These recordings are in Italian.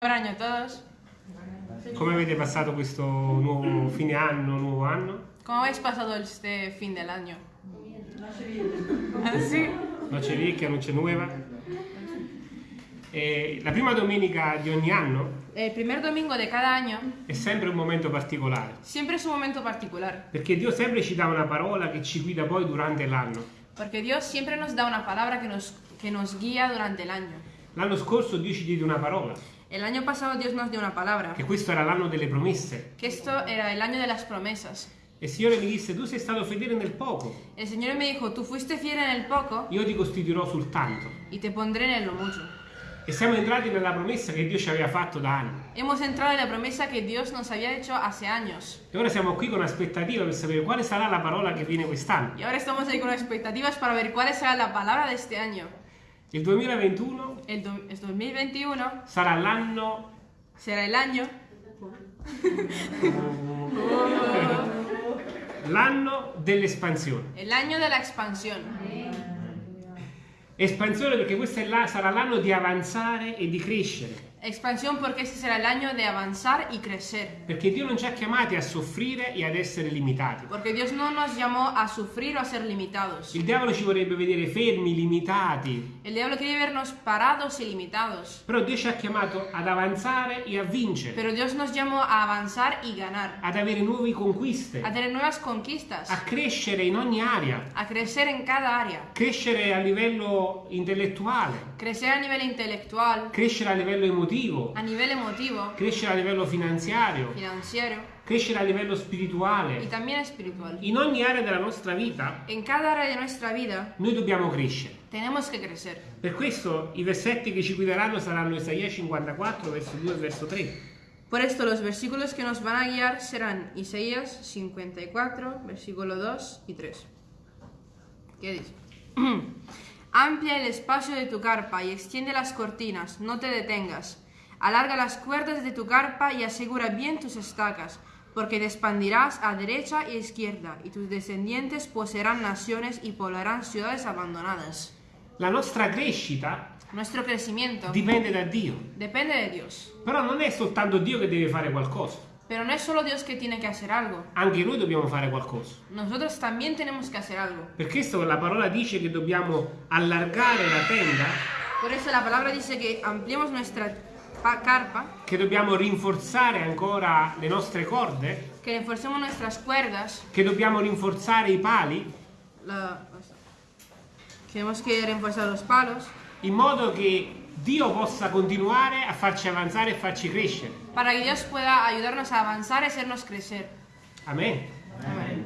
Buen año a todos. Come avete passato questo nuovo fine anno, nuovo anno? ¿Cómo habéis pasado este fin del año? ¿Ah, sí? Noce vecchia, noce nuova. E la prima domenica di ogni anno El primer domingo de cada año è sempre un momento particolare, siempre es un momento particular, perché Dio sempre ci dà una parola che ci guida poi durante l'anno. porque Dios siempre nos da una palabra que nos, que nos guía durante el año. L'anno scorso Dio ci diede una parola, El año pasado Dios nos dio una palabra, che questo era l'anno delle promesse. que esto era el año de las promesas. E il Signore mi disse, tu sei stato fedele nel poco, El Señor me dijo, tú fuiste fiel en el poco io ti costituirò sul tanto. y te pondré en lo mucho. E siamo entrati nella promessa che Dio ci aveva fatto da anni. Hemos entrado en la promesa que Dios nos había hecho hace años. E ora siamo qui con aspettativa per sapere quale sarà la parola che viene quest'anno. Y ahora estamos ahí con expectativas para ver cuál será la palabra de este año. Il 2021 El, do- el 2021 sarà l'anno el año l'anno dell'espansione. El año de la expansión. Espansione perché questo è la- sarà l'anno di avanzare e di crescere. Expansión porque este será el año de avanzar y crecer. Perché Dio non ci ha chiamati a soffrire e ad essere limitati. Porque Dios no nos llamó a sufrir o a ser limitados. Il diavolo ci vorrebbe vedere fermi, limitati. El diablo quiere vernos parados y limitados. Però Dio ci ha chiamato ad avanzare e a vincere, Pero Dios nos llamó a avanzar y ganar. ad avere nuove conquiste, A tener nuevas conquistas. a crescere in ogni area, A crecer en cada área. crescere a livello intellettuale, Crecer a nivel intelectual, crescere a livello emotivo, a nivel emotivo, crescere a livello finanziario, financiero crescere a livello y spirituale. también espiritual. In ogni area della nostra vita En cada área de nuestra vida noi dobbiamo crescere. tenemos que crecer. Per questo i versetti che ci guideranno saranno Isaia 54, verso 2 e verso 3. Por esto los versículos que nos van a guiar serán Isaías 54, versículo 2 y 3. ¿Qué dice? Amplia el espacio de tu carpa y extiende las cortinas, no te detengas. Alarga las cuerdas de tu carpa y asegura bien tus estacas, porque te expandirás a derecha y izquierda, y tus descendientes poseerán naciones y poblarán ciudades abandonadas. La nostra crescita Nuestro crecimiento dipende da Dio. depende de Dios, Però non è soltanto Dio che deve fare qualcosa, pero no es solo Dios que tiene que hacer algo. anche noi dobbiamo fare qualcosa. Nosotros también tenemos que hacer algo. Per questo la parola dice che dobbiamo allargare la tenda, Por eso la palabra dice que ampliemos nuestra pa- carpa, che dobbiamo rinforzare ancora le nostre corde, que reforcemos nuestras cuerdas. che dobbiamo rinforzare i pali, la- tenemos que reforzar los palos in modo che Dio possa continuare a farci avanzare e farci crescere. para que Dios pueda ayudarnos a avanzar y hacernos crecer. Amen. Amén.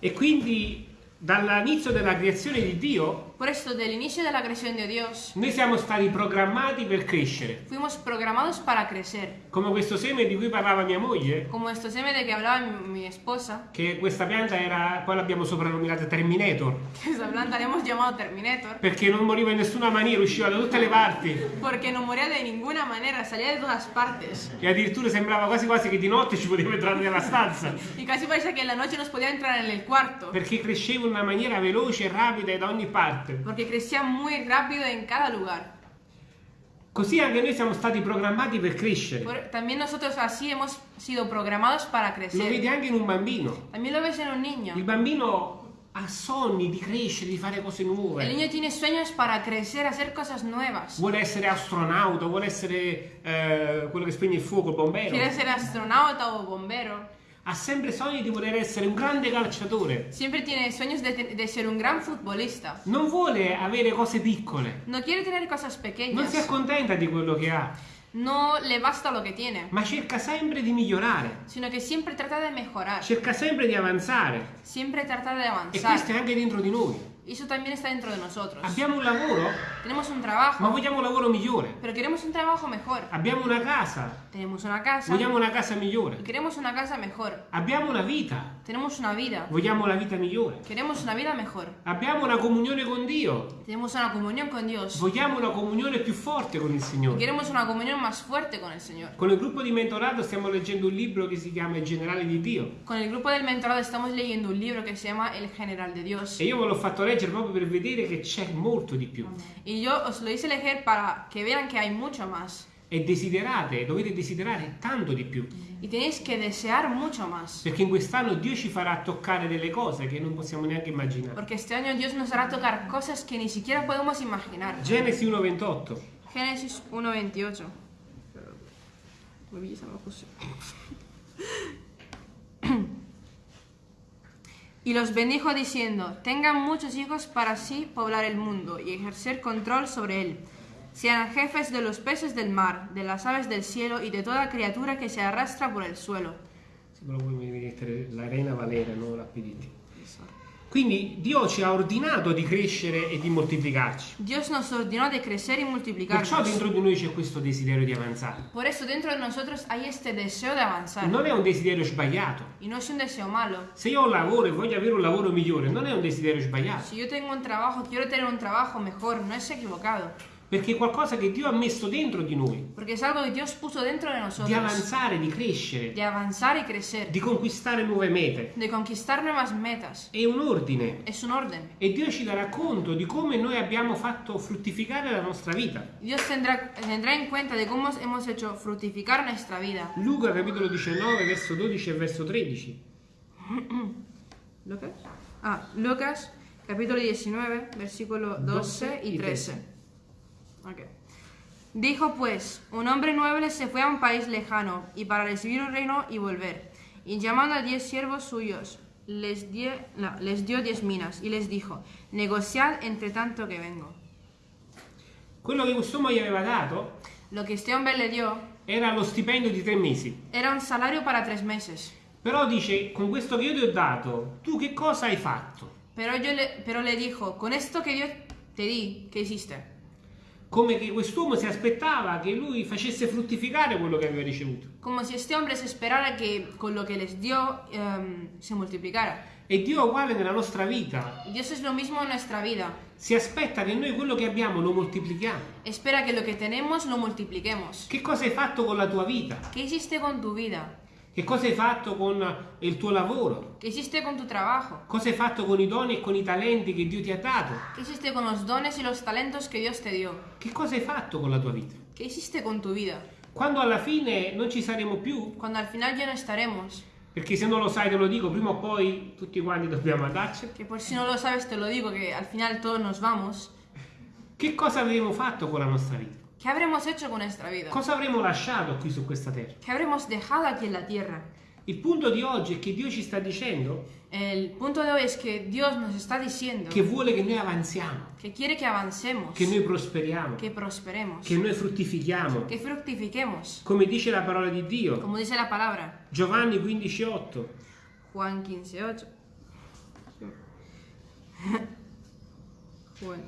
E quindi dall'inizio della creazione di Dio Por esto, del inicio de la creación de Dios, noi siamo stati programmati per crescere. fuimos programados para crecer. Come questo seme di cui parlava mia moglie, Como estos seme de que hablaba mi, mi esposa, che questa pianta era, poi l'abbiamo soprannominata Terminator, que esa planta le hemos llamado Terminator, perché non moriva in nessuna maniera, usciva da tutte le parti porque no moría de ninguna manera, salía de todas partes. e addirittura sembrava quasi quasi che di notte ci poteva entrare nella stanza, Y casi parece en la noche nos podía entrar en el cuarto. perché cresceva in una maniera veloce e rapida da ogni parte. Porque crecía muy rápido en cada lugar. Così anche noi siamo stati programmati per crescere. Por- también nosotros así hemos sido programados para Lo crecer. vedi anche in un bambino. También lo ves en un Il niño. bambino ha sogni di crescere, di fare cose El nuove. niño tiene sueños para crecer, hacer cosas nuevas. Vuole essere astronauta, vuole essere eh, quello che spegne il fuoco, il bombero. Quiere ser astronauta o bombero. Ha sempre sogni di voler essere un grande calciatore. Siempre tiene sueños de, de ser un gran futbolista. Non vuole avere cose piccole. No quiere tener cosas Non pequeñas. si accontenta di quello che ha, No le basta lo que tiene. ma cerca sempre di migliorare. Sino que siempre trata de mejorar. Cerca sempre di avanzare. Siempre trata de E avanzar. questo è anche dentro di noi. Eso también está dentro de nosotros. Abbiamo un lavoro, Tenemos un ma trabajo, vogliamo un lavoro migliore. pero queremos un trabajo mejor. Abbiamo una casa, Tenemos una casa vogliamo una casa migliore. y queremos una casa mejor. Abbiamo una vita, Tenemos una vida. vogliamo la vita migliore. Queremos una vida mejor. Abbiamo una comunione con Dio, Tenemos una comunión con Dios. vogliamo una comunione più forte con il Signore. queremos una comunión más fuerte con el Señor. Con il gruppo di mentorato stiamo leggendo un libro che si chiama Il generale di Dio. Con el grupo del mentorado estamos leyendo un libro que se llama El General de Dios. E io ve l'ho fatto leggere proprio per vedere che c'è molto di più. Y yo os lo hice elegir para que vean que hay mucho más. E desiderate, dovete desiderare tanto di più. Y tenéis que desear mucho más. Perché in quest'anno Dio ci farà toccare delle cose che non possiamo neanche immaginare. Porque este año Dios nos hará tocar cosas que ni siquiera podemos imaginar. Genesi 1:28. Génesis 1.28. Muy. Y los bendijo diciendo, tengan muchos hijos para así poblar el mundo y ejercer control sobre él. Sean jefes de los peces del mar, de las aves del cielo y de toda criatura que se arrastra por el suelo. Mi devi mettere la Reina Valera, non la PDT. Quindi Dio ci ha ordinato di crescere e di moltiplicarci. Dios nos ordenó de crecer y Perciò multiplicarnos. dentro di noi c'è questo desiderio di avanzare. Por eso dentro de nosotros hay este deseo de avanzar. Non è un desiderio sbagliato. Y no es un deseo malo. Se io ho un lavoro e voglio avere un lavoro migliore, non è un desiderio sbagliato. Si yo tengo un trabajo, quiero tener un trabajo mejor, no es equivocado. Perché è qualcosa che Dio ha messo dentro di noi. Porque es algo que Dios puso dentro de Di nosotros. avanzare, di crescere, De avanzar y crecer. di conquistare nuove mete. De conquistar nuevas metas. È un ordine. Es un orden. E Dio ci darà conto di come noi abbiamo fatto fruttificare la nostra vita. Dios tendrá, tendrá en cuenta de cómo hemos hecho fructificar nuestra vida. Luca capitolo 19, verso 12 e verso 13. ¿Lucas? Ah, Lucas, capítulo 19, versículo 12 y 13. Ok. Dijo pues, un hombre noble se fue a un país lejano y para recibir un reino y volver. Y llamando a diez siervos suyos, les, die- no, les dio diez minas y les dijo, negociad entre tanto que vengo. Quello che quest'uomo gli aveva dato Lo que este hombre le dio era lo stipendio di tre mesi. era un salario para tres meses. Però dice, con questo che io ti ho dato, tu che cosa hai fatto? Pero, yo le, pero le dijo, con esto que Dios te di, ¿qué hiciste? Come che quest'uomo si aspettava che lui facesse fruttificare quello che aveva ricevuto. Como si este hombre se esperara que con lo que les dio em, se multiplicara. E Dio è uguale nella nostra vita. Dios es lo mismo en nuestra vida. Si aspetta che noi quello che abbiamo lo moltiplichiamo. Espera que lo que tenemos lo multipliquemos. Che cosa hai fatto con la tua vita? ¿Qué hiciste con tu vida? Che cosa hai fatto con il tuo lavoro? ¿Qué hiciste con tu trabajo? Cosa hai fatto con i doni e con i talenti che Dio ti ha dato? ¿Qué hiciste con los dones y los talentos que Dios te dio? Che cosa hai fatto con la tua vita? ¿Qué hiciste con tu vida? Quando alla fine non ci saremo più, Cuando al final ya no estaremos. perché se non lo sai te lo dico, prima o poi tutti quanti dobbiamo andarci. Que por si no lo sabes te lo digo, que al final todos nos vamos. Che cosa avremo fatto con la nostra vita? ¿Qué habremos hecho con nuestra vida? Cosa avremo lasciato qui su questa terra? ¿Qué habremos dejado aquí en la tierra? Il punto di oggi è che Dio ci sta dicendo El punto de hoy es que Dios nos está diciendo che vuole che noi avanziamo, que quiere que avancemos, che noi prosperiamo, que prosperemos, che noi fruttifichiamo, que fructifiquemos, come dice la parola di Dio. como dice la palabra. Giovanni 15:8. Juan 15.8. Juan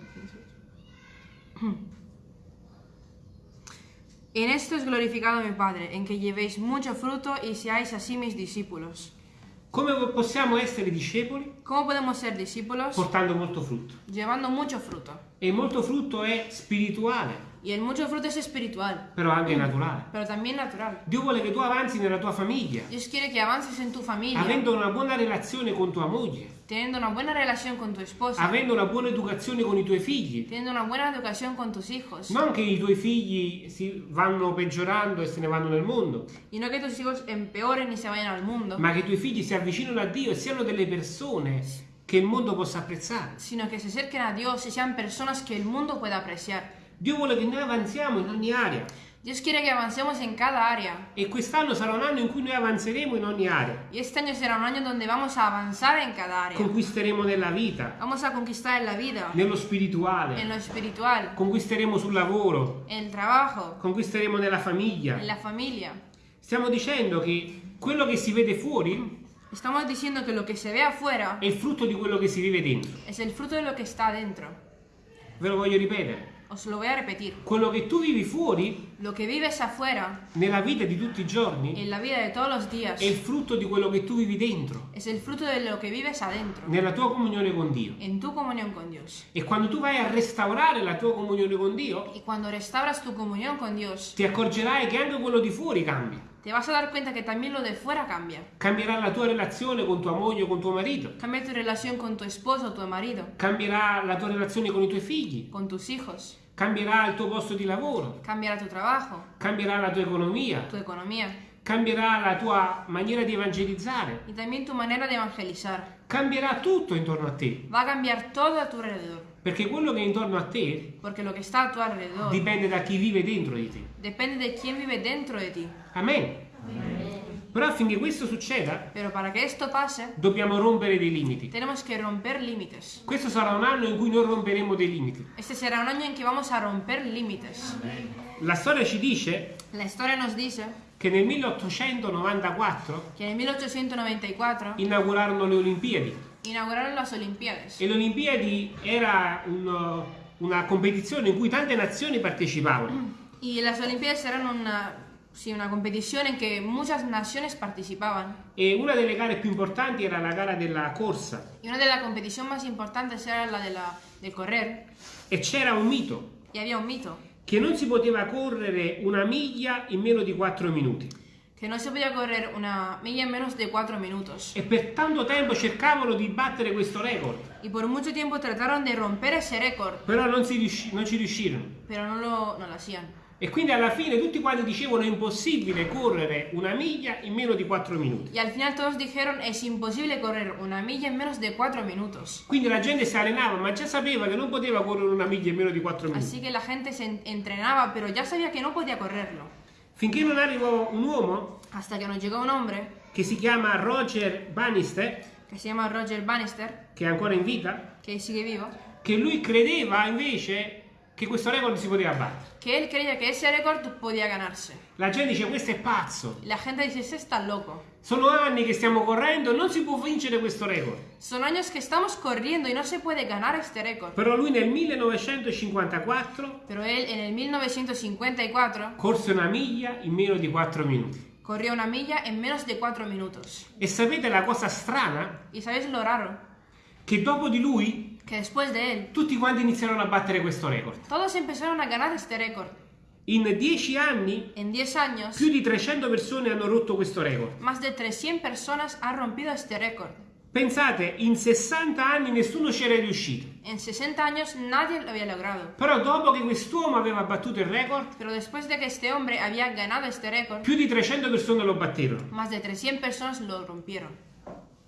15.8. En esto es glorificado mi Padre, en que llevéis mucho fruto y seáis así mis discípulos. Come possiamo essere discepoli? ¿Cómo podemos ser discípulos? Portando molto frutto. Llevando mucho fruto. E molto frutto è spirituale, Y el mucho fruto es espiritual, però anche naturale. pero también natural. Dio vuole che tu avanzi nella tua famiglia, Dios quiere que avances en tu familia, avendo una buona relazione con tua moglie, teniendo una buena relación con tu esposa, avendo una buona educazione con i tuoi figli. teniendo una buena educación con tus hijos. Non che i tuoi figli si vanno peggiorando e se ne vanno nel mondo, Y no que tus hijos empeoren y se vayan al mundo, ma che i tuoi figli si avvicinino a Dio e siano delle persone che il mondo possa apprezzare. sino que se acerquen a Dios y sean personas que el mundo pueda apreciar. Dio vuole che noi avanziamo in ogni area Dios quiere que avancemos en cada área. e quest'anno sarà un anno in cui noi avanzeremo in ogni area. Y este año será un año donde vamos a avanzar en cada área. Conquisteremo nella vita, Vamos a conquistar en la vida, nello en spirituale, lo espiritual, conquisteremo sul lavoro, en el trabajo, conquisteremo nella famiglia. en la familia. Stiamo dicendo che quello che si vede fuori Estamos diciendo que lo que se ve afuera è il frutto di quello che si vive dentro. es el fruto de lo que está dentro. Ve lo voglio ripetere. Os lo voy a repetir. Quello che tu vivi fuori Lo que vives afuera, nella vita di tutti i giorni, en la vida de todos los días, è il frutto di quello che tu vivi dentro, es el fruto de lo que vives adentro, nella tua comunione con Dio. en tu comunión con Dios. E quando tu vai a restaurare la tua comunione con Dio, Y cuando restauras tu comunión con Dios, ti accorgerai che anche quello di fuori cambia. Te vas a dar cuenta que también lo de fuera cambia. Cambierà la tua relazione con tua moglie o con tuo marito. Cambia tu relación con tu esposo, tu marido, Cambierà la tua relazione con i tuoi figli. con tus hijos. Cambierà il tuo posto di lavoro. Cambiará tu trabajo, Cambierà la tua economia. tu economía Cambierà la tua maniera di evangelizzare. y también tu manera de evangelizar. Cambierà tutto intorno a te. Va a cambiar todo a tu alrededor. Perché quello che è intorno a te Porque lo que está a tu alrededor dipende da chi vive dentro di te. depende de quién vive dentro de ti. Amen. Però affinché questo succeda, Pero para que esto pase, dobbiamo rompere dei limiti. tenemos que romper límites. Questo sarà un anno in cui noi romperemo dei limiti. Este será un año en que vamos a romper límites. La storia ci dice La historia nos dice che nel 1894 que en 1894 inaugurarono le Olimpiadi inauguraron las Olimpiadas. e le Olimpiadi era un- una competizione in cui tante nazioni partecipavano. Y las Olimpiadas eran una, sí, una competición en que muchas naciones participaban. E una delle gare più importanti era la gara della corsa Y una de las competiciones más importantes era la de, la, de correr. e c'era un mito Y había un mito, che non si poteva correre una miglia in meno di 4 minuti que no se podía correr una milla en menos de cuatro minutos. e per tanto tempo cercavano di battere questo record, Y por mucho tiempo trataron de romper ese récord, però non, si riusci- non ci riuscirono. pero no lo, no lo hacían. E quindi alla fine tutti quanti dicevano è impossibile correre una miglia in meno di 4 minuti. Y al final todos dijeron es imposible correr una milla en menos de cuatro minutos. Quindi la gente si allenava, ma già sapeva che non poteva correre una miglia in meno di 4 minuti. Así que la gente se en- entrenaba, pero ya sabía que no podía correrlo. Finché non arrivò un uomo Hasta que nos llegó un hombre che si chiama Roger Bannister, que se llama Roger Bannister, che è ancora in vita, que sigue vivo, che lui credeva invece che questo record si poteva battere. que él creía que ese récord podía ganarse. La gente dice questo è pazzo. La gente dice, ese está loco. Sono anni che stiamo correndo, non si può vincere questo record. Son años que estamos corriendo y no se puede ganar este récord. Però lui nel 1954 Pero él en el 1954 corse una miglia in meno di 4 minuti. corrió una milla en menos de cuatro minutos. E sapete la cosa strana? ¿Y sabéis lo raro? Che dopo di lui Que después de él, tutti quanti iniziarono a battere questo record. todos empezaron a ganar este récord. In 10 anni En 10 años, più di 300 persone hanno rotto questo record. más de 300 personas han rompido este récord. Pensate, in 60 anni nessuno c'era riuscito. En 60 años nadie lo había logrado. Però dopo che quest'uomo aveva battuto il record, Pero después de que este hombre había ganado este récord, più di 300 persone lo batterono. más de 300 personas lo rompieron.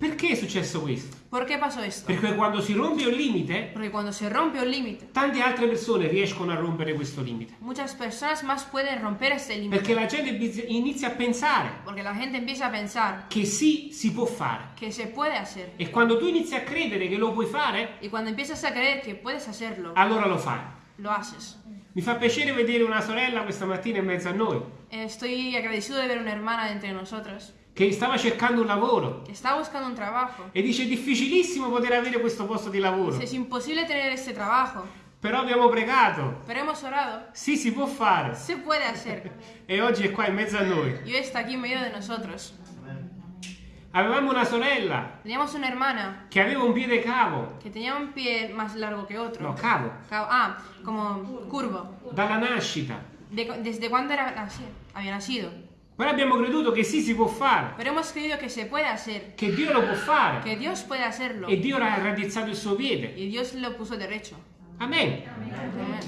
Perché è successo questo? ¿Por qué pasó esto? Perché quando si rompe un limite, Porque cuando se rompe un límite, tante altre persone riescono a rompere questo limite. muchas personas más pueden romper este Perché límite. la gente inizia a pensare Porque la gente empieza a pensar che sì, si può fare. que se puede hacer. E quando tu inizi a credere che lo puoi fare, Y cuando empiezas a creer que puedes hacerlo, allora lo fai. lo haces. Mi fa piacere vedere una sorella questa mattina in mezzo a noi, Estoy agradecido de ver una hermana entre nosotros che stava cercando un lavoro está buscando un trabajo. e dice è difficilissimo poter avere questo posto di lavoro. Dice, Es imposible tener este trabajo, Però abbiamo pregato, pero hemos orado. sì, si può fare. Se puede hacer. E oggi è qua in mezzo a noi. Hoy está aquí en medio de nosotros. Avevamo una sorella Teníamos una hermana che aveva un piede cavo, que tenía un pie más largo que otro. no, cavo, Ca- Ah, como curvo. dalla nascita. De- ¿Desde cuándo era había nacido? Però abbiamo creduto che sì, si può fare, Pero hemos creído que se puede hacer, che Dio lo può fare. que Dios puede hacerlo. E Dio ha raddrizzato il suo piede. Y Dios lo puso derecho. Amen. Amén.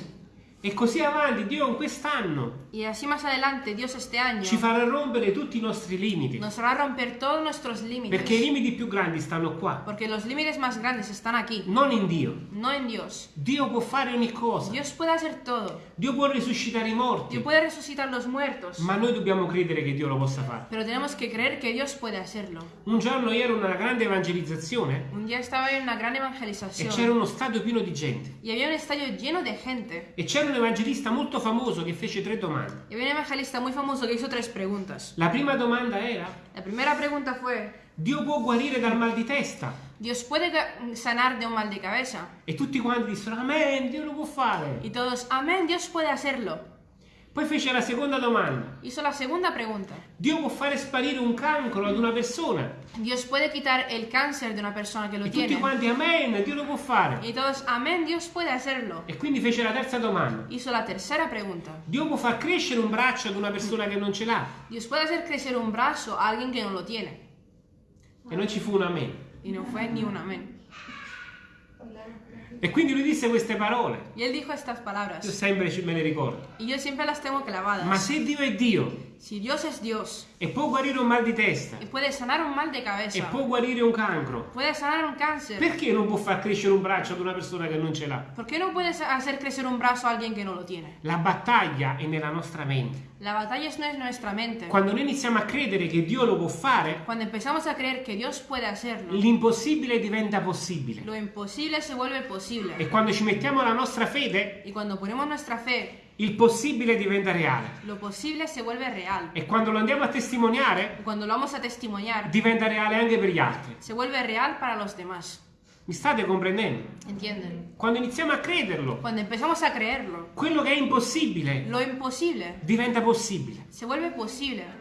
E così avanti, Dio in quest'anno Y así más adelante, Dios este año ci farà rompere tutti i nostri limiti. nos hará romper todos nuestros límites. Perché i limiti più grandi stanno qua, Porque los límites más grandes están aquí, non in Dio. no en Dios. Dio può fare ogni cosa. Dios puede hacer todo. Dio può risuscitare i morti. Dios puede resucitar los muertos. Ma noi dobbiamo credere che Dio lo possa fare. Pero tenemos que creer que Dios puede hacerlo. Un giorno ero in una grande evangelizzazione Un día estaba en una gran e c'era evangelización uno stadio pieno di gente. y había un estadio lleno de gente. E c'era un evangelista molto famoso che fece tre domande. Y había un evangelista muy famoso que hizo tres preguntas. La prima domanda era: La primera pregunta fue, Dio può guarire dal mal di testa? ¿Dios puede sanar de un mal de cabeza? E tutti quanti dissero: Amen, Dio lo può fare. Y todos, amén, Dios puede hacerlo. Poi fece la seconda domanda. Hizo la segunda pregunta. Dio può fare sparire un cancro ad una persona? Dios puede quitar el cáncer de una persona que lo E tutti quanti, amen, Dio lo può fare. Y todos, amén, Dios puede hacerlo. E quindi fece la terza domanda. Hizo la tercera pregunta. Dio può far crescere un braccio ad una persona che non ce l'ha? Dios puede hacer crecer un brazo a alguien que no lo tiene. E non ci fu un amen. Y no fue ni un amén. E quindi lui disse queste parole. Y él dijo estas Io palabras. sempre ci- me le ricordo. Y yo siempre las tengo Ma clavadas. se Dio è Dio Si Dios es Dios e può guarire un mal di testa y puede sanar un mal de e cabeza, può guarire un cancro, puede sanar un cáncer, perché non può far crescere un braccio ad una persona che non ce l'ha? ¿por qué no puedes hacer crecer un brazo a alguien que no lo tiene? La battaglia è nella nostra mente. La batalla es nuestra mente. Quando noi iniziamo a credere che Dio lo può fare, Cuando empezamos a creer que Dios puede hacerlo, l'impossibile diventa possibile. lo imposible se vuelve posible. E quando ci mettiamo la nostra fede, Y cuando ponemos nuestra fe, il possibile diventa reale. lo posible se vuelve real. E quando lo andiamo a testimoniare, cuando lo vamos a testimoniar, diventa reale anche per gli altri. se vuelve real para los demás. Mi state comprendendo? ¿Entienden? Quando iniziamo a crederlo, Cuando empezamos a creerlo, quello che è impossibile lo imposible diventa possibile. se vuelve posible.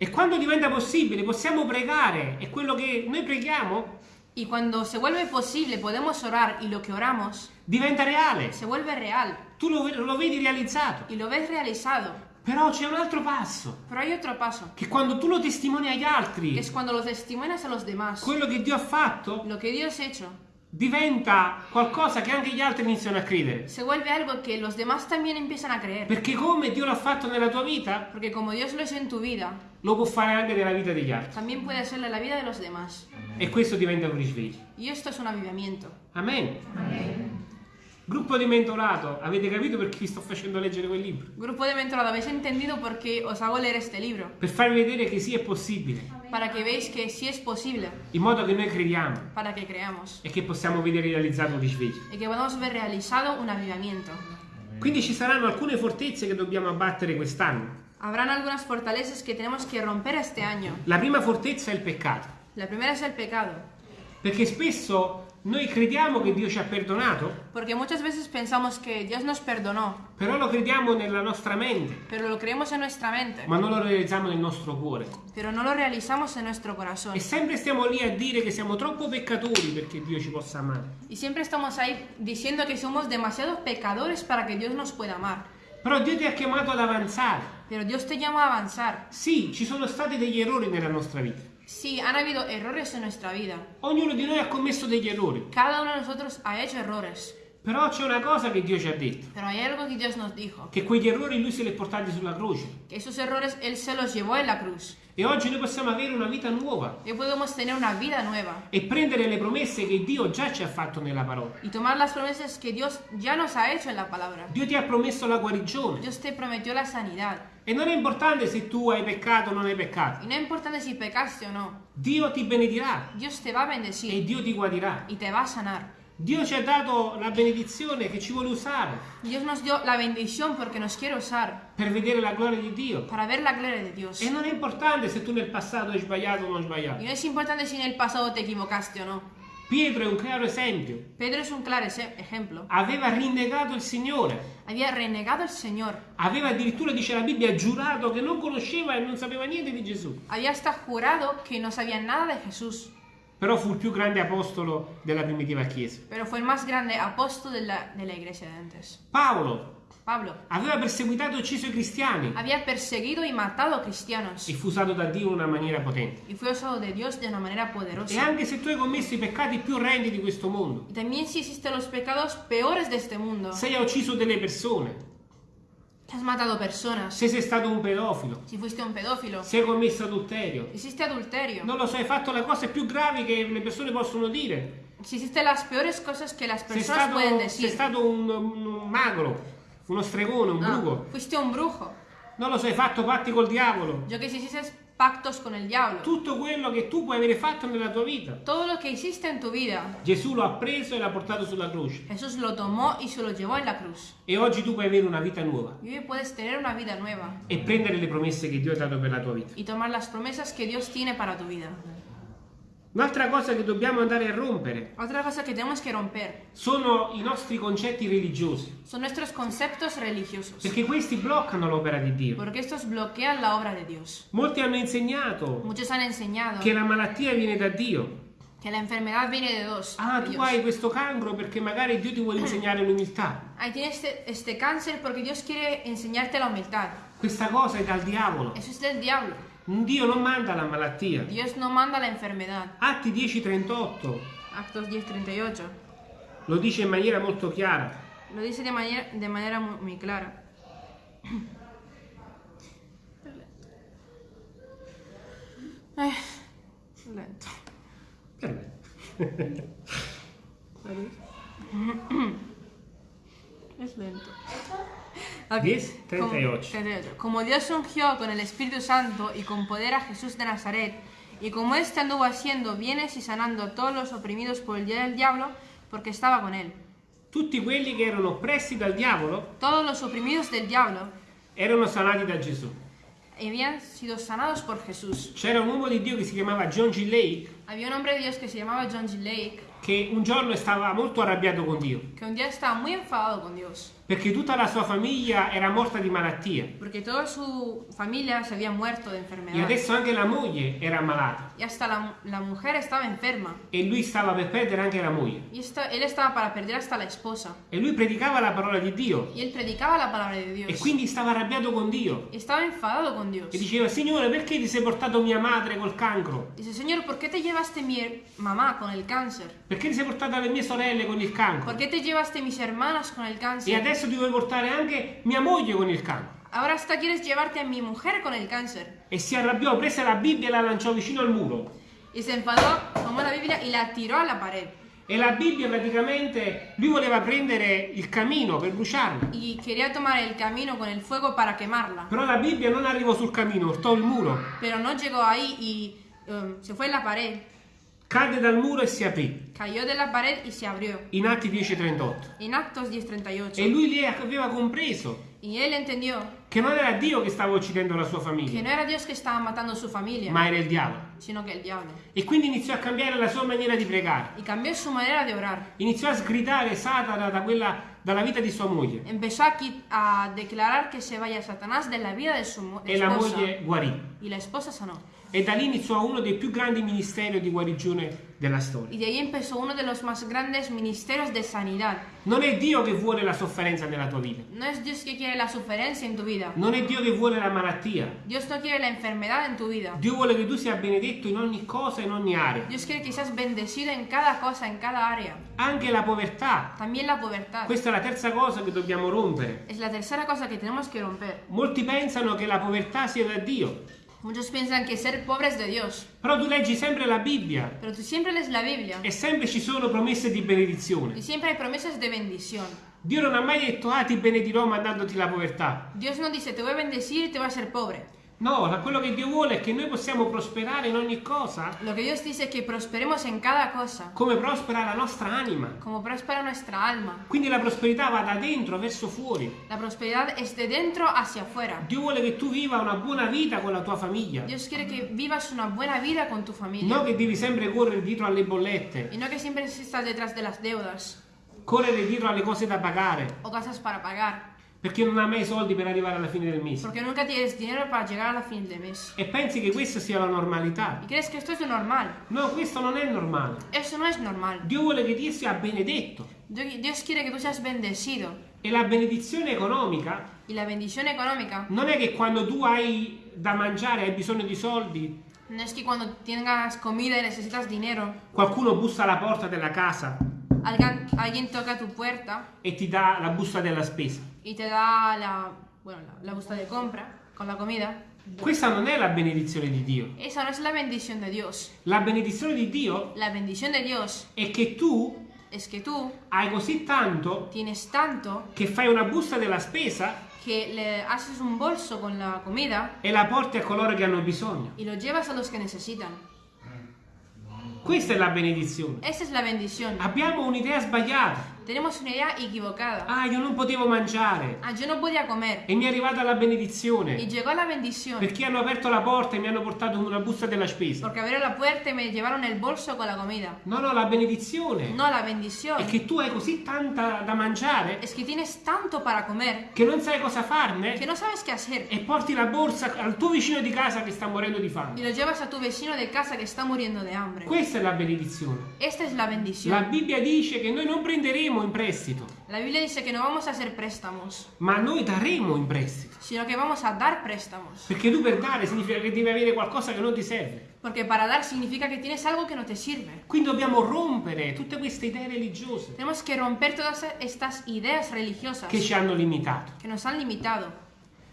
E quando diventa possibile possiamo pregare e quello che noi preghiamo Y cuando se vuelve posible, podemos orar y lo que oramos diventa reale. se vuelve real Tu lo, lo vedi realizzato. y lo ves realizado. Però c'è un altro passo, Pero hay otro paso, che quando tu lo testimoni agli que altri, es cuando lo testimonias a los demás. quello che Dio ha fatto Lo que Dios ha hecho diventa qualcosa che anche gli altri iniziano a credere. se vuelve algo que los demás también empiezan a creer. Perché come Dio l'ha fatto nella tua vita, Porque como Dios lo hizo en tu vida, lo può fare anche nella vita degli altri. también puede hacerlo en la vida de los demás. E questo diventa un risveglio. Y esto es un avivamiento. Amen. Gruppo di mentorato, avete capito perché vi sto facendo leggere quel libro? Grupo de mentorado, ¿habéis entendido por qué os hago leer este libro? Per farvi vedere che sì è possibile, Para que veáis que sí es posible, in modo che noi crediamo para que creamos. e che possiamo vedere realizzato un risveglio. Y que podamos ver realizado un avivamiento. Quindi ci saranno alcune fortezze che dobbiamo abbattere quest'anno. Habrán algunas fortalezas que tenemos que romper este año. La prima fortezza è il peccato, La primera es el pecado. Perché spesso noi crediamo che Dio ci ha perdonato, Porque muchas veces pensamos que Dios nos perdonó, però lo crediamo nella nostra mente, pero lo creemos en nuestra mente, ma non lo realizziamo nel nostro cuore. pero no lo realizamos en nuestro corazón. E sempre stiamo lì a dire che siamo troppo peccatori perché Dio ci possa amare. Y siempre estamos ahí diciendo que somos demasiados pecadores para que Dios nos pueda amar. Però Dio ti ha chiamato ad avanzare. Pero Dios te llama a avanzar. Sì, ci sono stati degli errori nella nostra vita. Sí, han habido errores en nuestra vida. Ognuno di noi ha commesso degli errori. Cada uno de nosotros ha hecho errores. Però c'è una cosa che Dio ci ha detto, Pero hay algo que Dios nos dijo. che quegli errori Lui se li è portati sulla croce. Que esos errores Él se los llevó en la cruz. E oggi noi possiamo avere una vita nuova Hoy podemos tener una vida nueva. e prendere le promesse che Dio già ci ha fatto nella parola. Y tomar las promesas que Dios ya nos ha hecho en la palabra. Dio ti ha promesso la guarigione. Dios te prometió la sanidad. E non è importante se tu hai peccato o non hai peccato. Y no importa si pecaste o no. Dio ti benedirà Dios te va a e bendecir Dio ti guarirà. y te va a sanar. Dio ci ha dato la benedizione che ci vuole usare Dios nos dio la bendición porque nos quiere usar per vedere la gloria di Dio. para ver la gloria de Dios. E non è importante se tu nel passato hai sbagliato o non Y sbagliato. no es importante si en el pasado te equivocaste o no. Pietro è un chiaro esempio. Pedro es un claro ejemplo. Aveva rinnegato il Signore. Había renegado al Señor. Aveva addirittura, dice la Bibbia, giurato che non conosceva e non sapeva niente di Gesù. Había hasta jurado que no sabía nada de Jesús. Però fu il più grande apostolo della primitiva Chiesa. Pero fue el más grande apóstol de la, de la iglesia de antes. Paolo Pablo aveva perseguitato e ucciso i cristiani había perseguido y matado cristianos. e fu usato da Dio in una maniera potente. Y fue usado de Dios de una manera E poderosa. anche se tu hai commesso i peccati più orrendi di questo mondo, Y también si existen los pecados peores de este mundo. se hai ucciso delle persone, Si has matado personas. se sei stato un pedofilo, Si fuiste un pedófilo. se hai commesso adulterio, Hiciste adulterio. non lo so, hai fatto le cose più gravi che le persone possono dire. Si hiciste las peores cosas que las Sei personas stato, pueden sei stato un, un magro, uno stregone, un Ah, bruco. fuiste un brujo. Non lo so, hai fatto patti col diavolo. Yo que si hiciste pactos con el diablo. Tutto quello che tu puoi avere fatto nella tua vita. Todo lo que hiciste en tu vida, Gesù lo ha preso e l'ha portato sulla croce. Jesús lo tomó y se lo llevó en la cruz. E oggi tu puoi avere una vita nuova Y hoy puedes tener una vida nueva e prendere le promesse che Dio ha dato per la tua vita. y tomar las promesas que Dios tiene para tu vida. Un'altra cosa che dobbiamo andare a rompere Otra cosa que tenemos que romper sono i nostri concetti religiosi, son nuestros conceptos religiosos. perché questi bloccano l'opera di Dio. Porque estos bloquean la obra de Dios. Molti hanno insegnato Muchos han enseñado che la malattia viene da Dio. que la enfermedad viene de Dios. Ah, tu hai questo cancro perché magari Dio ti vuole insegnare l'umiltà. Ahí tienes este, este cáncer porque Dios quiere enseñarte la humildad. Questa cosa è dal diavolo. Eso es del diablo. Dio non manda la malattia. Dios no manda la enfermedad. Atti 10:38 Actos 10:38. lo dice in maniera molto chiara. Lo dice de manera, de manera muy, clara. Eh, lento. Perfetto. Es lento. Ok. 10, 38. Como, 38. Como Dios ungió con el Espíritu Santo y con poder a Jesús de Nazaret, y como éste anduvo haciendo bienes y sanando a todos los oprimidos por el día del diablo, porque estaba con él. Tutti quelli che erano oppressi dal diavolo Todos los oprimidos del diablo erano sanati da Gesù. habían sido sanados por Jesús. C'era un uomo di Dio che si chiamava John G. Lake Había un hombre de Dios que se llamaba John G. Lake, che un giorno stava molto arrabbiato con Dio que un día estaba muy enfadado con Dios, perché tutta la sua famiglia era morta di malattia porque toda su familia se había muerto de e enfermedad. adesso anche la moglie era ammalata Y hasta la, la mujer estaba enferma. e lui stava per perdere anche la moglie. Y esta- él estaba para perder hasta la esposa. E lui predicava la parola di Dio Y él predicaba la palabra de Dios. e quindi stava arrabbiato con Dio Y estaba enfadado con Dios. e diceva Signore perché ti sei portato mia madre col cancro? Dice, ¿por qué te llevaste mi her- mamá con el cáncer? Perché ti sei portato le mie sorelle con il cancro? ¿Por qué te llevaste mis hermanas con el E cáncer? Adesso ti vuoi portare anche mia moglie con il cancro. Ahora hasta quieres llevarte a mi mujer con el cáncer. E si arrabbiò, prese la Bibbia e la lanciò vicino al muro. Y se enfadó, tomó la Biblia y la tiró a la pared. E la Bibbia praticamente lui voleva prendere il camino per bruciarla. Y quería tomar el camino con el fuego para quemarla. Però la Bibbia non arrivò sul camino, urtò il muro, Pero no llegó ahí y um, se fue en la pared. Cadde dal muro e si aprì. Cayó de la pared y se abrió. In Atti 10:38. En Actos 10:38. E lui lì aveva compreso Y él entendió che non era Dio che stava uccidendo la sua que famiglia, no era Dios que estaba matando su familia, ma era il diavolo. sino que el diablo. E quindi iniziò a cambiare la sua maniera di pregare. Y cambió su manera de orar. Iniziò a sgridare Satana da quella- dalla vita di sua moglie. Empezó a, declarar que se vaya Satanás de la vida de su mo- E la moglie guarì. Y la esposa sanó. E da lì iniziò uno dei più grandi ministeri di guarigione della storia. Y de ahí empezó uno de los más grandes ministerios de sanidad. Non è Dio che vuole la sofferenza nella tua vita. No es Dios que quiere la suferencia en tu vida. Non è Dio che vuole la malattia. Dios no quiere la enfermedad en tu vida. Dio vuole che tu sia benedetto in ogni cosa, in ogni area. Dios quiere que seas bendecido en cada cosa, en cada área. Anche la povertà. También la pubertad. Questa è la terza cosa che dobbiamo rompere. Es la tercera cosa que tenemos que romper. Molti pensano che la povertà sia da Dio. Muchos piensan que ser pobre es de Dios. Però tu leggi sempre la Bibbia Pero tú siempre lees la Biblia. e sempre ci sono promesse di benedizione. Y siempre hay promesas de bendición. Dio non ha mai detto, ah ti benedirò mandandoti la povertà. Dios no dice, te voy a bendecir y te voy a hacer pobre. No, la- quello che Dio vuole è che noi possiamo prosperare in ogni cosa Lo que Dios dice es que prosperemos en cada cosa, come prospera la nostra anima. como prospera nuestra alma. Quindi la prosperità va da dentro verso fuori. La prosperidad es de dentro hacia afuera. Dio vuole che tu viva una buona vita con la tua famiglia. Dios quiere que vivas una buena vida con tu familia. Non che devi sempre correre dietro alle bollette, Y no que siempre estás detrás de las deudas correre dietro alle cose da pagare, o casas para pagar. Perché non hai mai soldi per arrivare alla fine del mese. Porque nunca tienes dinero para llegar a la fin de mes. E pensi che questa sia la normalità. Y crees que esto es lo normal. No, questo non è normale. Eso no es normal. Dio vuole che Dio sia benedetto. Dios quiere que tú seas bendecido. E la benedizione economica Y la bendición económica non è che quando tu hai da mangiare, hai bisogno di soldi, no es que cuando tengas comida y necesitas dinero, qualcuno bussa alla porta della casa alguien, alguien toca tu puerta e ti dà la busta della spesa. Y te da la, bueno, la, la busta de compra con la comida. Questa non è la benedizione di Dio. Esa no es la bendición de Dios. La benedizione di Dio La bendición de Dios è che tu es que tú hai così tanto tienes tanto che fai una busta della spesa que le haces un bolso con la comida e la porti a coloro che hanno bisogno. y lo llevas a los que necesitan. Questa è la benedizione. Esa es la bendición. Abbiamo un'idea sbagliata. Tenemos una idea equivocada. Ah, io non potevo mangiare Ah, yo no podía comer. e mi è arrivata la benedizione llegó la bendición. perché hanno aperto la porta e mi hanno portato una busta della spesa. Porque abrieron la puerta y me llevaron el bolso con la comida. No, no, la benedizione No, la bendición è che tu hai così tanta da mangiare es que tienes tanto para comer che non sai cosa farne que no sabes qué hacer. e porti la borsa al tuo vicino di casa che sta morendo di Y fame. lo llevas a tu vecino de casa que está muriendo de hambre. Questa è la benedizione. Esta es la La bendición. Bibbia dice che noi non prenderemo in prestito, La Biblia dice que no vamos a hacer préstamos, ma noi daremo in prestito. sino que vamos a dar préstamos. Perché tu per dare significa che devi avere qualcosa che non ti serve. Porque para dar significa que tienes algo que no te sirve. Quindi dobbiamo rompere tutte queste idee religiose Tenemos que romper todas estas ideas religiosas che ci hanno limitato. que nos han limitado.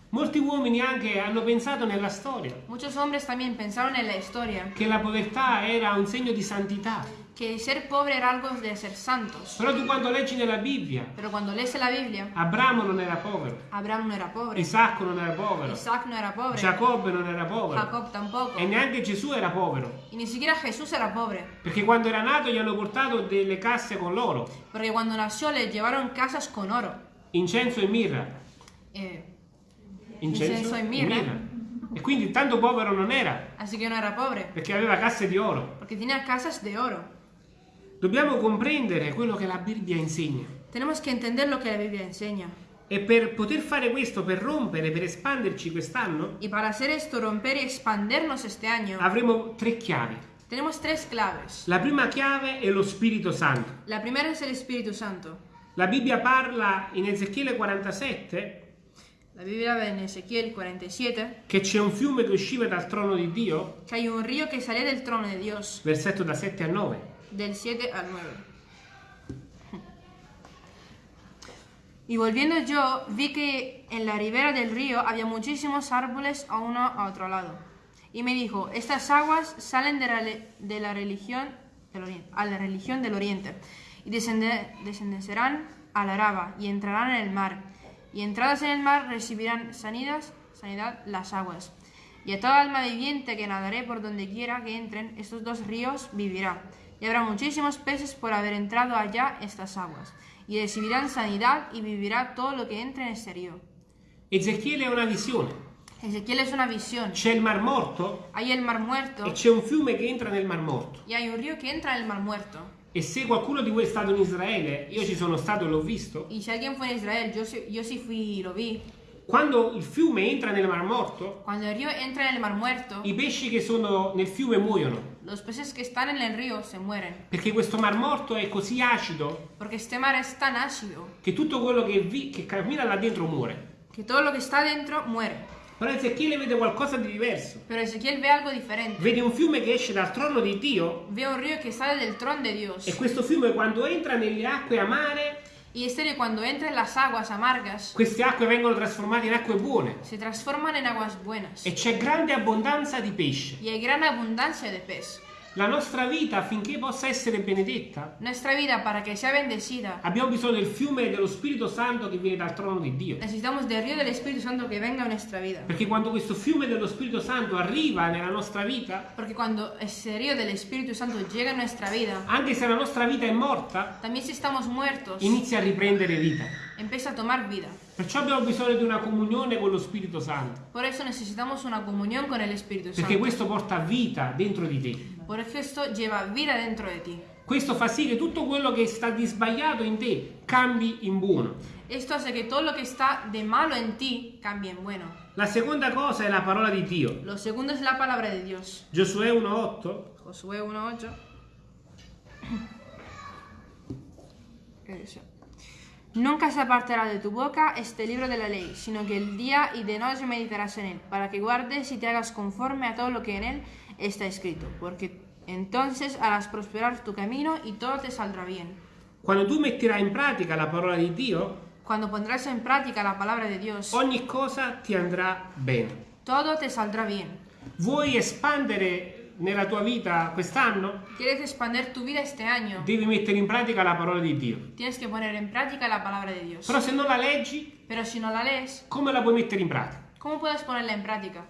Molti uomini anche hanno pensato nella storia Muchos hombres también pensaron en la historia che la povertà era un segno di santità. Que ser pobre era algo de ser santos. Però tu quando leggi nella Bibbia, Pero cuando lees la Biblia, Abramo non era povero, Abraham no era pobre, Isacco non era povero, Isaac no era pobre, Giacobbe non era povero Jacob tampoco, e neanche Gesù era povero. y ni siquiera Jesús era pobre. Perché quando era nato gli hanno portato delle casse con l'oro, Porque cuando nació le llevaron casas con oro, incenso e mirra. eh, Incenso, Incenso e mirra. E quindi tanto povero non era, así que no era pobre, perché aveva casse di oro. porque tenía casas de oro. Dobbiamo comprendere quello che la Bibbia insegna. Tenemos que entender lo que la Biblia enseña. E per poter fare questo, per rompere, per espanderci quest'anno, Y para hacer esto, romper y expandernos este año, avremo tre chiavi. tenemos tres claves. La prima chiave è lo Spirito Santo. La primera es el Espíritu Santo. La Bibbia parla in Ezechiele 47 La Biblia ve en Ezequiel 47 che c'è un fiume che usciva dal trono di Dio, que hay un río que salía del trono de Dios, versetto da 7 a 9. Del 7 al 9. Y volviendo yo, vi que en la ribera del río había muchísimos árboles a uno a otro lado. Y me dijo, estas aguas salen de la, de la religión del oriente, a la religión del oriente y descende- descenderán a la Araba y entrarán en el mar. Y entradas en el mar recibirán sanidad, sanidad las aguas. Y a toda alma viviente que nadaré por donde quiera que entren estos dos ríos vivirá. Y habrá muchísimos peces por haber entrado allá estas aguas. Y recibirán sanidad y vivirá todo lo que entre en este río. Ezechiele è una visione. Ezequiel es una visión. C'è il Mar Morto Hay el mar muerto e c'è un fiume che entra nel Mar Morto. y hay un río que entra en el mar muerto. E se qualcuno di voi è stato in Israele, io ci sono stato e l'ho visto, Y si alguien fue en Israel, yo, sí- yo sí fui y lo vi. Quando il fiume entra nel Mar Morto, Cuando el río entra en el mar muerto, i pesci che sono nel fiume muoiono. los peces que están en el río se mueren. Perché questo Mar Morto è così acido Porque este mar es tan ácido che tutto quello che, vi- che cammina là dentro muore. que todo lo que está dentro muere. Però Ezechiele vede qualcosa di diverso. Pero Ezequiel ve algo diferente. Vede un fiume che esce dal trono di Dio Ve un río que sale del trono de Dios. e questo fiume quando entra nelle acque amare, Y este río cuando entra en las aguas amargas, queste acque vengono trasformate in acque buone se transforman en aguas buenas. e c'è grande abbondanza di pesce. Y hay gran abundancia de pez. La nostra vita affinché possa essere benedetta, Nuestra vida, para que sea bendecida, abbiamo bisogno del fiume dello Spirito Santo che viene dal trono di Dio. necesitamos del río del Espíritu Santo que venga a nuestra vida. Perché quando questo fiume dello Spirito Santo arriva nella nostra vita, Porque cuando ese río del Espíritu Santo llega a nuestra vida, anche se la nostra vita è morta, también si estamos muertos, inizia a riprendere vita. empieza a tomar vida. Perciò abbiamo bisogno di una comunione con lo Spirito Santo, Por eso necesitamos una comunión con el Espíritu perché Santo. questo porta vita dentro di te. Por esto lleva vida dentro de ti. Questo fa sì che tutto quello che sta di sbagliato in te cambi in buono. Esto hace que todo lo que está de malo en ti cambie en bueno. La seconda cosa è la parola di Dio. Lo segundo es la palabra de Dios. Giosuè 1:8 Josué 1.8. Nunca se apartará de tu boca este libro de la ley, sino que el día y de noche meditarás en él, para que guardes y te hagas conforme a todo lo que en él está escrito, porque entonces harás prosperar tu camino y todo te saldrá bien. Quando tu metterai in pratica la parola di Dio, Cuando pondrás en práctica la palabra de Dios, ogni cosa ti andrà bene. todo te saldrá bien. Vuoi espandere nella tua vita quest'anno? ¿Quieres expandir tu vida este año? Devi mettere in pratica la parola di Dio. Tienes que poner en práctica la palabra de Dios. Però se non la leggi, Pero si no la lees, come la puoi mettere in pratica? ¿cómo puedes ponerla en práctica?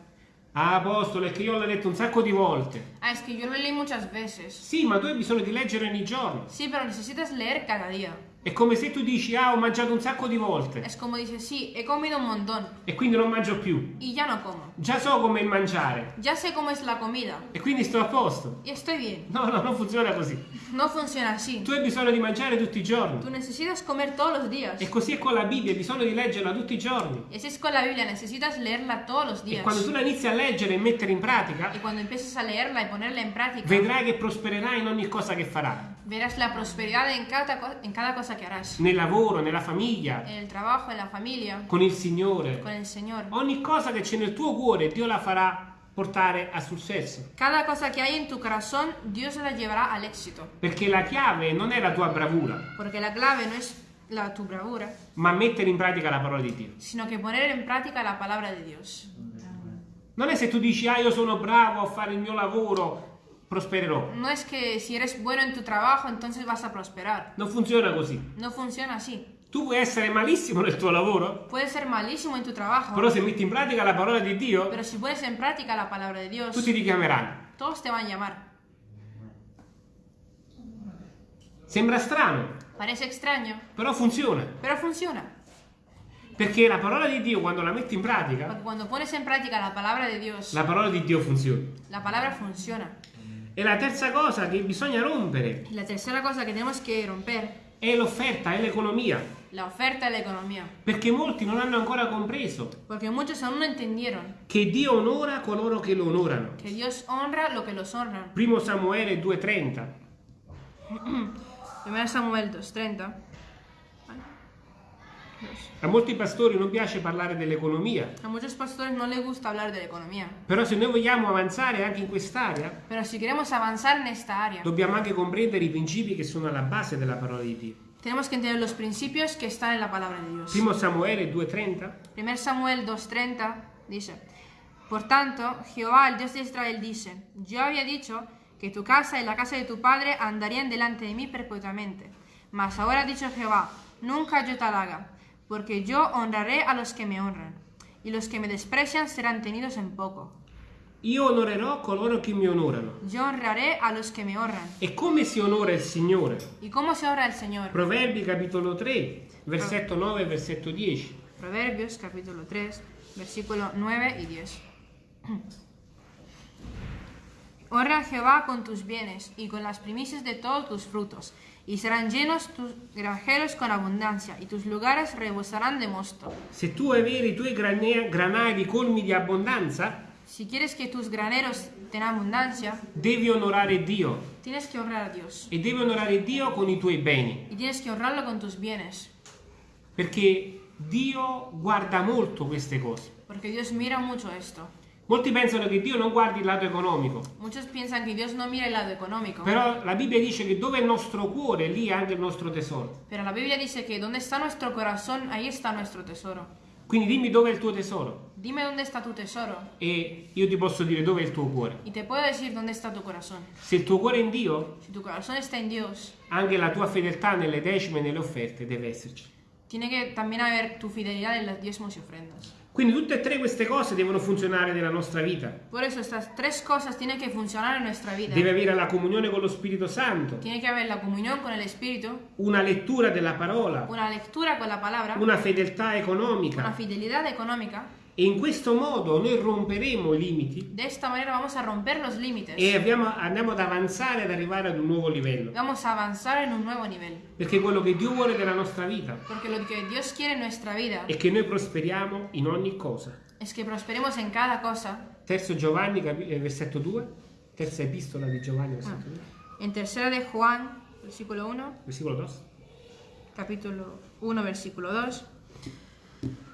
Ah, apostolo, è che io l'ho letto un sacco di volte. Ah, es que yo lo leí muchas veces. Sì, ma tu hai bisogno di leggere ogni giorno. Sí, pero necesitas leer cada día. È come se tu dici, ah, ho mangiato un sacco di volte Es como dices, sí, he comido un montón e quindi non mangio più. y ya no como. Già so come mangiare Ya sé cómo es la comida e quindi sto a posto. y estoy bien. No, no, non funziona così. No funciona así. Tu hai bisogno di mangiare tutti i giorni. necesitas comer todos los días. E così è con la Bibbia, hai bisogno di leggerla tutti i giorni. Y así es con la Biblia, necesitas leerla todos los E días. quando tu la inizi a leggere e mettere in pratica, Y cuando empieces a leerla y ponerla en práctica, vedrai che prospererai in ogni cosa che farai. Verás la prosperidad en cada, en cada cosa que harás. Nel lavoro, nella famiglia, En el trabajo, en la familia, con il Signore. con el Señor. Ogni cosa che c'è nel tuo cuore, Dio la farà portare a successo. Cada cosa que hay en tu corazón, Dios la llevará al éxito. Perché la chiave non è la tua bravura, Porque la clave no es la, tu bravura, ma mettere in pratica la parola di Dio. sino que poner en práctica la palabra de Dios. Non è se tu dici, ah, io sono bravo a fare il mio lavoro, prospererò. No es que si eres bueno en tu trabajo, entonces vas a prosperar. Non funziona così. No funciona así. Tu puoi essere malissimo nel tuo lavoro, Puedes ser malísimo en tu trabajo, però se metti in pratica la parola di Dio, pero si pones en práctica la palabra de Dios, tutti ti chiameranno. todos te van a llamar. Sembra strano, Parece extraño, però funziona. pero funciona. Perché la parola di Dio, quando la metti in pratica, Porque cuando pones en práctica la palabra de Dios, la parola di Dio funziona. la palabra funciona. E la terza cosa che bisogna rompere la tercera cosa que tenemos que romper, è l'offerta, è l'economia. la oferta y la economía. Perché molti non hanno ancora compreso Porque muchos aún no entendieron che Dio onora coloro che lo onorano. que Dios honra lo que los honran. Primo Samuele 2,30. 1 Samuel 2.30. A molti pastori non piace parlare dell'economia, A muchos pastores no les gusta hablar de la economía. però se noi vogliamo avanzare anche in quest'area, Pero si queremos avanzar en esta área, dobbiamo anche comprendere i principi che sono alla base della parola di Dio. tenemos que entender los principios que están en la palabra de Dios. Primo Samuele 2,30. 1 Samuel 2.30 dice, Por tanto, Jehová, el Dios de Israel, dice, Yo había dicho que tu casa y la casa de tu padre andarían delante de mí perpetuamente. Mas ahora ha dicho Jehová, nunca yo tal haga, porque yo honraré a los que me honran, y los que me desprecian serán tenidos en poco. Io onorerò coloro che mi onorano. Yo honraré a los que me honran. E come si onora il Signore? ¿Y cómo se honra el Señor? Proverbi capitolo 3, versetto 9 e versetto 10. Proverbios capítulo 3, versículo 9 y 10. Honra a Jehová con tus bienes y con las primicias de todos tus frutos, y serán llenos tus granjeros con abundancia, y tus lugares rebosarán de mosto. Se tu avere i tuoi granari colmi di abbondanza, Si quieres que tus graneros tengan abundancia, devi onorare Dio tienes que honrar a Dios. e devi onorare Dio con i tuoi beni, Y tienes que honrarlo con tus bienes, perché Dio guarda molto queste cose. porque Dios mira mucho esto. Molti pensano che Dio non guardi il lato economico, Muchos piensan que Dios no mira el lado económico, però la Bibbia dice che dove è il nostro cuore, lì è anche il nostro tesoro. pero la Biblia dice que donde está nuestro corazón, ahí está nuestro tesoro. Quindi dimmi dove è il tuo tesoro Dime dónde está tu tesoro e io ti posso dire dove è il tuo cuore. y te puedo decir dónde está tu corazón. Se il tuo cuore è in Dio, Si tu corazón está en Dios, anche la tua fedeltà nelle decime e nelle offerte deve esserci. tiene que también haber tu fidelidad en los diezmos y ofrendas. Quindi tutte e tre queste cose devono funzionare nella nostra vita. Por eso estas tres cosas tienen que funcionar en nuestra vida. Deve avere la comunione con lo Spirito Santo, Tiene que haber la comunión con el Espíritu, una lettura della parola, una lectura con la palabra, una fedeltà una economica fidelidad económica. E in questo modo noi romperemo i limiti De esta manera vamos a romper los límites. e abbiamo- andiamo ad avanzare ad arrivare ad un nuevo livello. Vamos a avanzar en un nuevo nivel. Perché quello che Dio vuole della nostra vita Porque lo que Dios quiere en nuestra vida è che noi prosperiamo in ogni cosa. es que prosperemos en cada cosa. Terzo Giovanni, eh, versetto 2, terza epistola di Giovanni, versetto 2, En tercera de Juan, versículo 1, versículo 2. capítulo 1, versículo 2.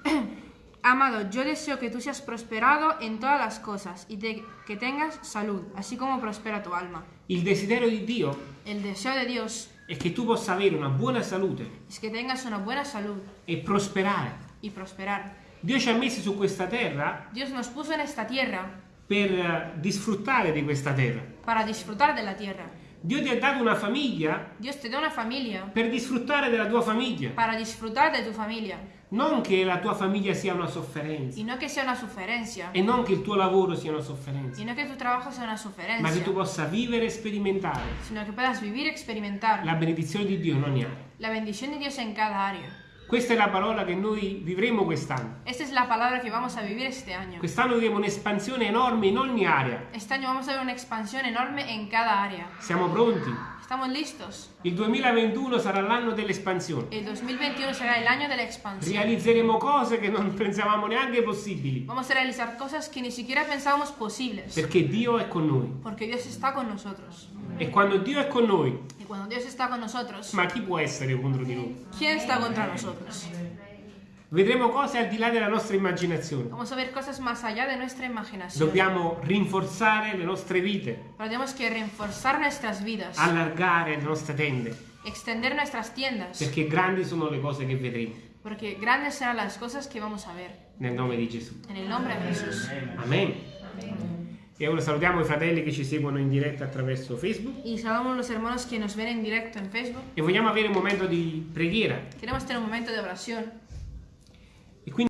Amado, yo deseo que tú seas prosperado en todas las cosas y te- que tengas salud, así como prospera tu alma. Il desiderio di Dio El deseo de Dios è che tu possa avere una buona salute es que tengas una buena salud e prosperare. y prosperar. Dio ci ha messi su questa terra Dios nos puso en esta tierra per eh, disfruttare di questa terra. para disfrutar de la tierra. Dio ti ha dato una famiglia Dios te da una familia per disfruttare della tua famiglia. para disfrutar de tu familia Non che la tua famiglia sia una sofferenza. Y no que sea una suferencia e non che il tuo lavoro sia una sofferenza, y no que tu trabajo sea una ma che tu possa vivere e sperimentare. Sino que puedas vivir experimentar. La benedizione di Dio in ogni area. la bendición de Dios en cada área. Questa è la parola che noi vivremo quest'anno. Esta es la palabra que vamos a vivir este año. Quest'anno vivremo un'espansione enorme in ogni area. Este año vamos a ver una expansión enorme en cada área. Siamo pronti? ¿Estamos listos? Il 2021 sarà l'anno dell'espansione. El 2021 será el año de la expansión. Realizzeremo cose che non pensavamo neanche possibili, Vamos a realizar cosas que ni siquiera pensábamos posibles. perché Dio è con noi. Porque Dios está con nosotros. E quando Dio è con noi, cuando Dios está con nosotros, ma chi può essere contro di noi? ¿quién está contra nosotros? Vedremo cose al di là della nostra immaginazione. Vamos a ver cosas más allá de nuestra imaginación. Dobbiamo rinforzare le nostre vite, Pero tenemos que reforzar nuestras vidas, allargare le nostre tende, extender nuestras tiendas, perché grandi sono le cose che vedremo. porque grandes serán las cosas que vamos a ver. Nel nome di Gesù. En el nombre de Jesús. Amen. E ora salutiamo i fratelli che ci seguono in diretta attraverso Facebook Y saludamos a los hermanos que nos ven en directo en Facebook. e vogliamo avere un momento di preghiera. Queremos tener un momento de oración. E quindi